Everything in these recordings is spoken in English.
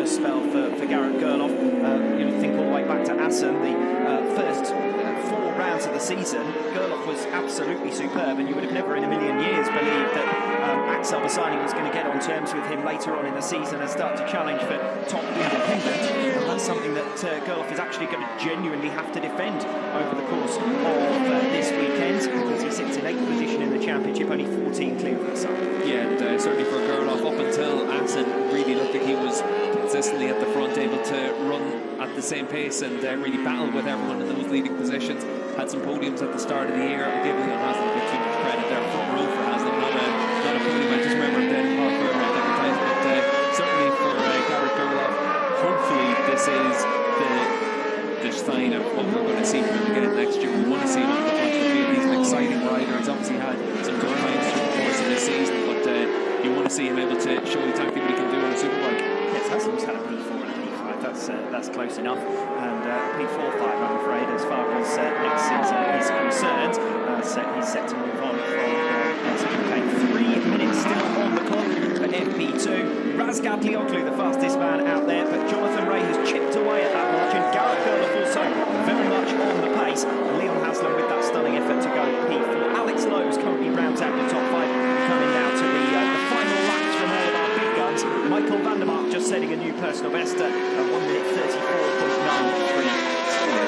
famous spell for, for Garrett Gerloff. Uh, you know, think all the way back to Assen, the uh, first uh, four rounds of the season. Gerloff was absolutely superb, and you would have never in a million years believed that um, Axel Bassani was going to get on terms with him later on in the season and start to challenge for top independent. And that's something that uh, Gerloff is actually going to genuinely have to defend over the course of uh, this weekend because he sits in eighth position in the championship, only 14 clear of the sun. Yeah, and uh, certainly for Gerloff, up until Assen really looked like he was consistently at the front, able to run at the same pace and uh, really battle with everyone in those leading positions. Had some podiums at the start of the year. I'll give Leon Haslam a bit too much credit there. Front row for Haslam, not a, not a podium. I just remember him in Park for advertisement. But uh, certainly for uh, Garrett Gerloff, hopefully this is the the sign of what we're going to see from him again next year. We want to see him at the front of the field. He's an exciting rider. He's obviously had some good times through the course of this season, but uh, you want to see him able to show exactly what he can do on a superbike. Had a P4 and a P5. That's uh, that's close enough. And uh, P4 5, I'm afraid, as far as uh, next season is concerned. Uh, so he's set to move on from uh. Three minutes still on the clock for FP2. Razgatlioglu, the fastest man out there, but Jonathan Rea has chipped away at that margin. Garrett Gerloff also very much on the pace. Leon Haslam with that stunning effort to go P4. Alex Lowes currently rounds out the top five. Coming now to the, uh, the final laps from all of our big guns. Michael van der Mark just setting a new personal best at 1 minute 34.93.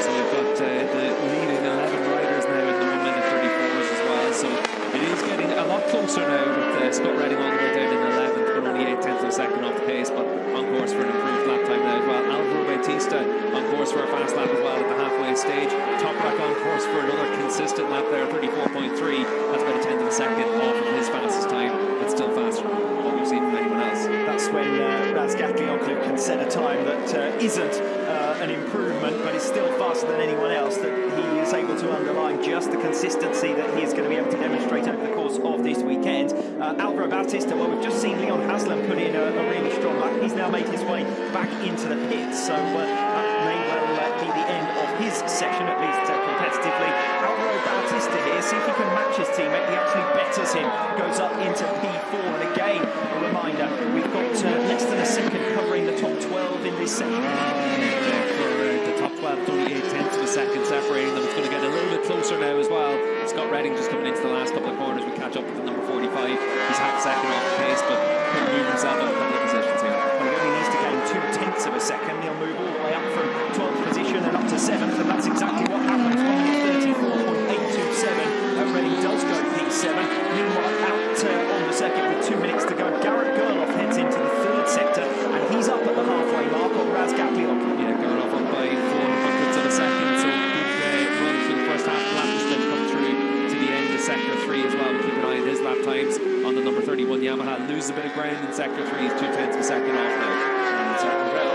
So we've got uh, the leading 11 riders now in the 1 minute 34s as well. So it is getting a lot closer now with uh, Scott Redding all the way down in 11th, but only 8 tenths of a second off the pace, but on course for an improved lap time now as well. Alvaro Bautista on course for a fast lap as well at the halfway stage. Toprak on course for another consistent lap there, 34.3. That's about a tenth of a second off of his fastest time, but still faster than what we've seen from anyone else. That's when uh, Razgatlioglu can set a time that uh, isn't uh, an improvement, but is still faster than anyone else. That he is able to underline just the consistency that he is going to be able to demonstrate over the course of this weekend. Uh, Alvaro Bautista, well, we've just seen Leon Haslam put in a, a really strong lap. He's now made his way 12 in this for the top 12, 38 tenths of a second separating them. It's going to get a little bit closer now as well. Scott Redding just coming into the last couple of corners. We catch up with the number 45. He's half a second off the pace, but could move himself up a couple of positions here. Well, he only needs to gain two tenths of a second. He'll move all the way up from 12th position and up to 7th, and that's exactly what happens. 134.827. Uh, Redding does go P7. Meanwhile, out uh, on the circuit with two minutes to go, Garrett Gerloff heads into the third sector, and he's up at the halfway mark on Razgatlioglu. Yeah, going off up by four hundredths of a second, so good uh, run through the first half lap just to come through to the end of sector three as well. We'll keep an eye on on the number 31 Yamaha. Lose a bit of ground in sector three, two tenths of a second off now.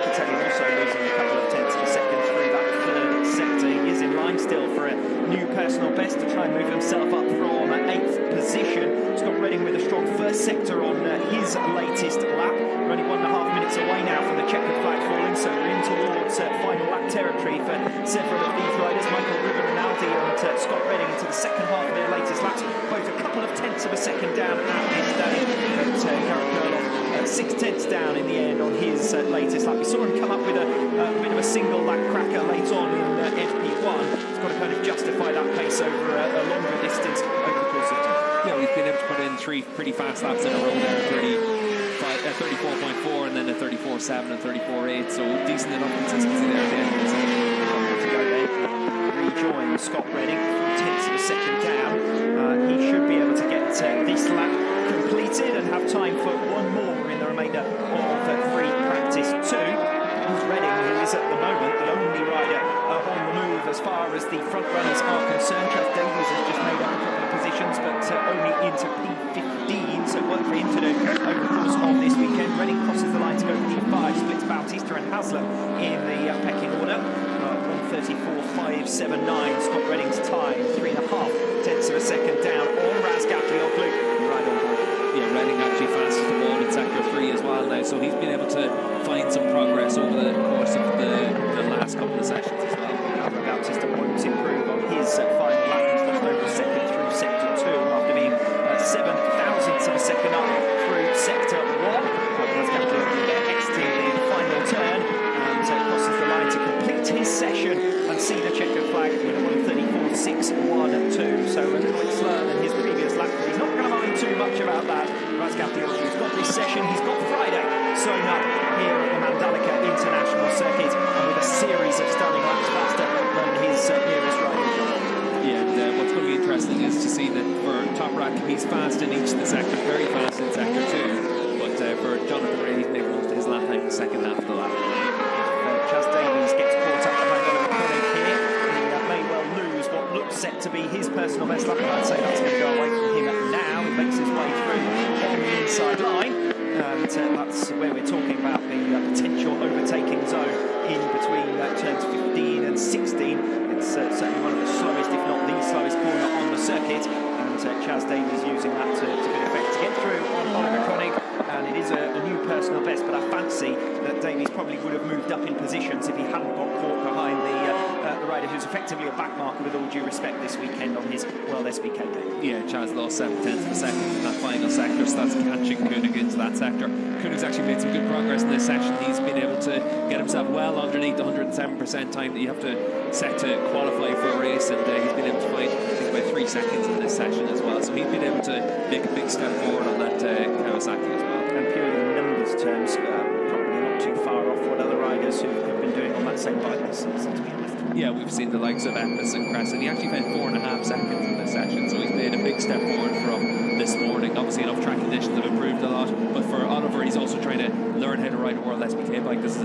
Locatelli also losing a couple of tenths of second through that third sector. Is in line still for a new personal best to try and move himself up from eighth position. Scott Redding with a strong first sector on uh, his latest lap. We're only one and a half minutes away now from the checkered flag falling, so we're in towards uh, final lap territory for several of these riders. Michael Ruben Rinaldi and uh, Scott Redding into the second half of their latest laps, both a couple of tenths of a second down at this stage. But uh, Garrett Gerloff uh, six tenths down in the end on his uh, latest lap. We saw him come up with a, a bit of a single lap cracker late on in uh, FP1. He's got to kind of justify that pace over a, a longer distance over the course of time. Yeah, we've been able to put in three pretty fast laps in a row there, 35, uh, 34.4 and then a 34.7 and 34.8, so decent enough consistency there at the end of the session. to go then. Rejoin Scott Redding, four tenths of a second down. Uh, he should be able to get uh, this lap completed and have time for the of free practice two. Who's Redding, who is at the moment the only rider uh, on the move as far as the front runners are concerned. Trav Davies has just made up a couple of positions, but uh, only into P15, so work for him to do over the course of this weekend. Redding crosses the line to go P5, splits Bautista and Haslam in the uh, pecking order. Uh, 134.579, Scott Redding's time, three and a half session and see the checkered flag with a 134.612. So a little bit slower than his previous lap. He's not going to mind too much about that. Razgatlioglu, he's got this session, he's got Friday sewn up. To be his personal best lap, and I'd say that's going to go away from him now. He makes his way through the inside line, and uh, that's where we're talking about the uh, potential overtaking zone in between uh, turns 15 and 16. It's uh, certainly one of the slowest, if not the slowest corner on the circuit, and uh, Chaz Davies using that to, to good effect to get through on Oliver Koenig, and it is a, a new personal best, but I fancy that Davies probably would have moved up in positions if he hadn't got caught behind the, uh, the rider who's effectively a backmarker with all due respect this weekend on his World SBK day. Yeah, Chaz lost seven tenths of a second in that final sector, so that's catching Koenig into that sector. Koenig's actually made some good progress in this session. He's been able to get himself well underneath the 107% time that you have to set to qualify for a race, and uh, he's been able to find, I think, about three seconds in this session as well. So he's been able to make a big step forward on that uh, Kawasaki as well. And purely in numbers terms, uh, probably not too far off what other riders who've, who've been doing on that same bike this season, to be honest. Yeah, we've seen the likes of Epis and Crescent. He actually found four and a half seconds in this session, so he's made a big step forward from this morning. Obviously, enough track conditions have improved a lot, but for Oliver, he's also trying to learn how to ride a World SBK bike. This is